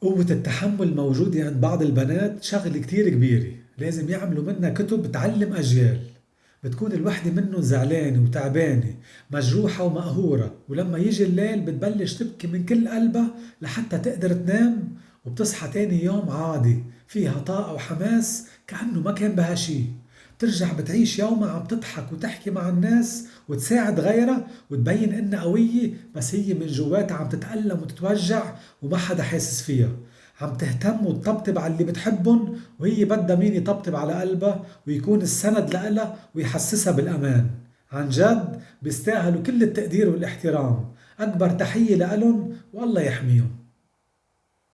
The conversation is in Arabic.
قوة التحمل موجودة عند بعض البنات شغلة كتير كبيرة. لازم يعملوا منها كتب تعلم أجيال. بتكون الوحدة منهم زعلانة وتعبانة مجروحة ومقهورة. ولما يجي الليل بتبلش تبكي من كل قلبها لحتى تقدر تنام وبتصحى تاني يوم عادي فيها طاقة وحماس كأنه ما كان بها شي. بترجع بتعيش يومها عم تضحك وتحكي مع الناس وتساعد غيرها وتبين إنها قوية بس هي من جواتها عم تتألم وتتوجع وما حدا حاسس فيها. عم تهتم وتطبطب على اللي بتحبن وهي بدها مين يطبطب على قلبها ويكون السند لإلها ويحسسها بالأمان. عن جد بيستاهلوا كل التقدير والإحترام. أكبر تحية لإلن والله يحميهم.